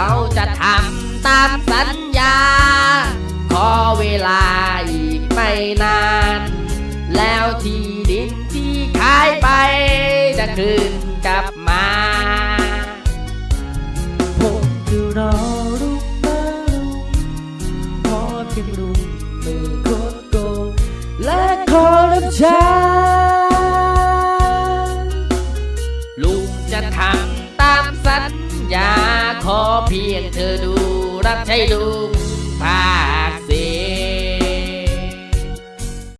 เราจะทำตามสัญญา ขอเวลาอีกไม่นาน แล้วที่ดินที่ขายไป จะคืนกลับมาผมจะรอรุกมาลุงพอเพียงลุงไม่โคตรโกงและขอรับใช้ลุงจะทำตามสัญญา ขอเพียงเธอดู รักใช้ลุง